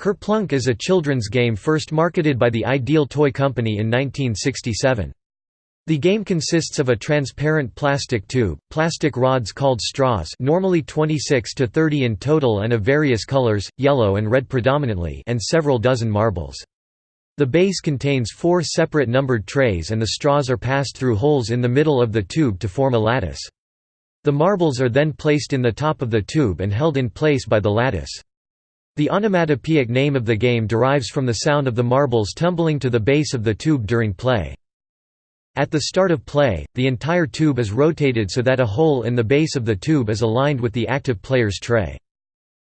Kerplunk is a children's game first marketed by the Ideal Toy Company in 1967. The game consists of a transparent plastic tube, plastic rods called straws normally 26 to 30 in total and of various colors, yellow and red predominantly and several dozen marbles. The base contains four separate numbered trays and the straws are passed through holes in the middle of the tube to form a lattice. The marbles are then placed in the top of the tube and held in place by the lattice. The onomatopoeic name of the game derives from the sound of the marbles tumbling to the base of the tube during play. At the start of play, the entire tube is rotated so that a hole in the base of the tube is aligned with the active player's tray.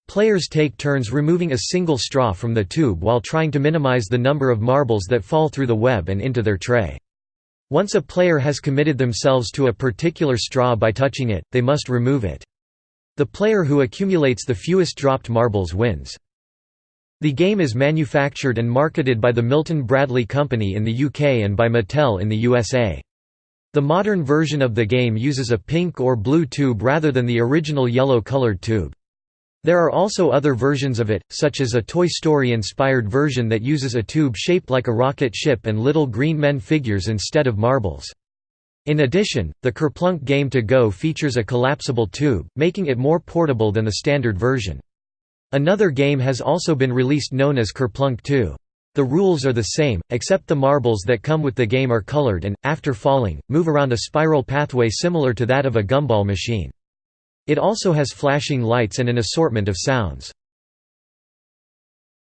Players take turns removing a single straw from the tube while trying to minimize the number of marbles that fall through the web and into their tray. Once a player has committed themselves to a particular straw by touching it, they must remove it. The player who accumulates the fewest dropped marbles wins. The game is manufactured and marketed by the Milton Bradley Company in the UK and by Mattel in the USA. The modern version of the game uses a pink or blue tube rather than the original yellow-colored tube. There are also other versions of it, such as a Toy Story-inspired version that uses a tube shaped like a rocket ship and little green men figures instead of marbles. In addition, the Kerplunk game to go features a collapsible tube, making it more portable than the standard version. Another game has also been released known as Kerplunk 2. The rules are the same, except the marbles that come with the game are colored and, after falling, move around a spiral pathway similar to that of a gumball machine. It also has flashing lights and an assortment of sounds.